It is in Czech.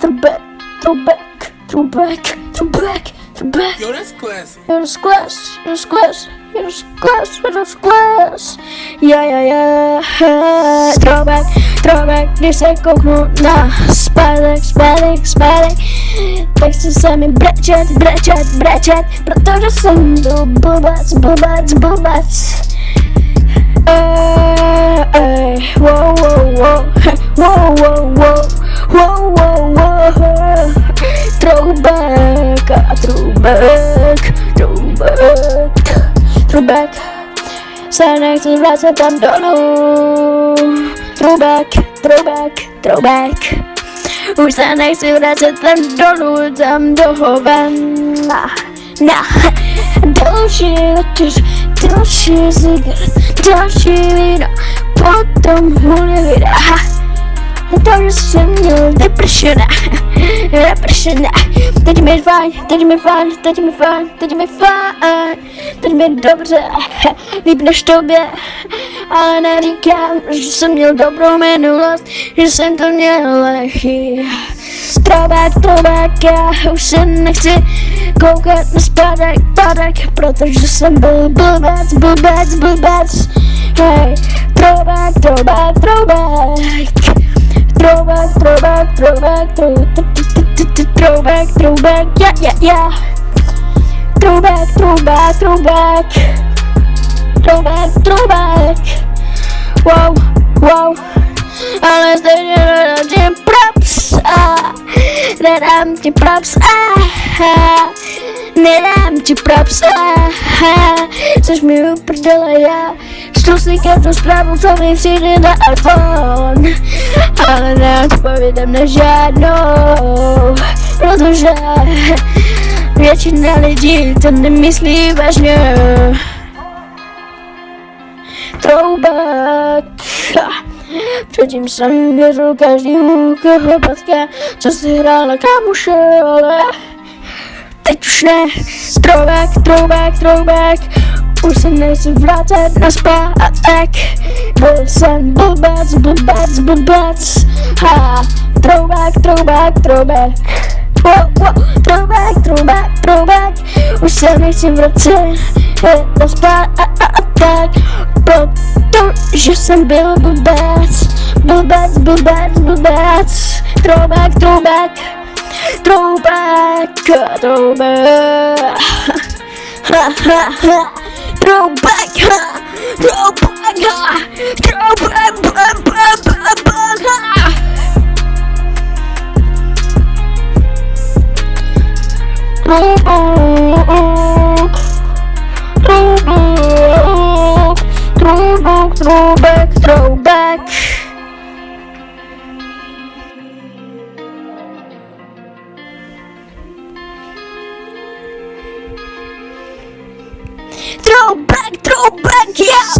throwback, throwback, throwback, throwback, throwback. back, that's back. Yo, that's class, yo, that's class, yo, that's class, yo, that's class. Yeah, yeah, yeah. Throwback, throwback, this ain't kokno na. Spadek, spadek, spadek. Teksty sami brečet, brečet, brečet, protože jsem byl blbec, blbec, blbec. Uh, throwback, throwback, throwback. Se nechci vracet tam dolů. Throwback, throwback, throwback. Už se nechci vracet tam dolů, tam do ven. Na, na, další letíš, další cigaret, další víno, potom hůle vida. To, že jsem měl depresiona, depresiona. Teď mi je fajn, teď mi je fajn, teď mi je fajn, teď mi je fajn, teď mi dobře, líp než tobě. Ale neříkám, že jsem měl dobrou minulost, že jsem to měl lehký. Throwback, throwback, já už se nechci koukat na spadek, padek, protože jsem byl blbec, blbec, blbec. Hej, throwback, throwback, throwback. Throwback, throwback, throwback, throwback, throwback, yeah, yeah, yeah. Throwback, throwback, throwback, throwback, throwback. Wow, wow. Ale stejně nedám ti props, ah, nedám ti props, ah, nedám ti props, ah, což mi uprdele já. Si každou zprávu, co mi přijde na iPhone, ale neodpovídám na žádnou, protože většina lidí to nemyslí vážně. Throwback. Předtím jsem věřil každému, koho potká, co si hrála kámoše, ale teď už ne. Throwback, throwback, throwback. Už se nechci vracet na zpátek. Byl jsem blbec, blbec, blbec. Ha, throwback, throwback, throwback. Wow, wow, throwback, throwback, throwback. Už se nechci vracet na zpátek. Protože jsem byl blbec Blbec, blbec, blbec. Throwback, throwback Throwback Throwback. Throwback Throwback. Throwback Throwback Throwback. Throwback, throwback, yeah.